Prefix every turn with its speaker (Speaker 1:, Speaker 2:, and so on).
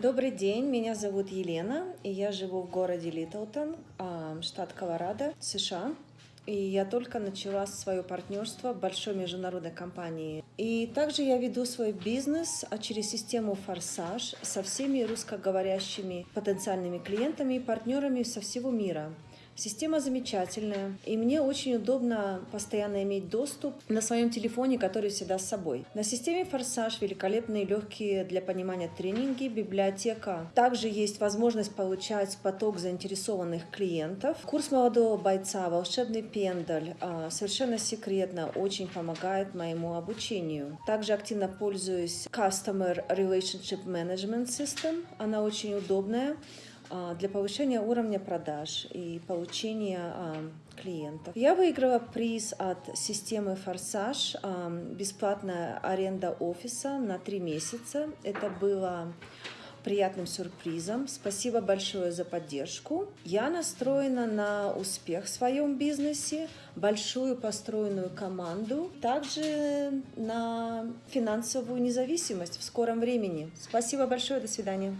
Speaker 1: Добрый день, меня зовут Елена, и я живу в городе Литлтон, а, штат Колорадо, США. И я только начала свое партнерство в большой международной компании. И также я веду свой бизнес а через систему «Форсаж» со всеми русскоговорящими потенциальными клиентами и партнерами со всего мира. Система замечательная, и мне очень удобно постоянно иметь доступ на своем телефоне, который всегда с собой. На системе «Форсаж» великолепные легкие для понимания тренинги, библиотека. Также есть возможность получать поток заинтересованных клиентов. Курс молодого бойца «Волшебный пендаль» а, совершенно секретно очень помогает моему обучению. Также активно пользуюсь Customer Relationship Management System. Она очень удобная. А, для повышения уровня продаж и получения а, клиентов. Я выиграла приз от системы «Форсаж», а, бесплатная аренда офиса на три месяца. Это было приятным сюрпризом. Спасибо большое за поддержку. Я настроена на успех в своем бизнесе, большую построенную команду, также на финансовую независимость в скором времени. Спасибо большое, до свидания.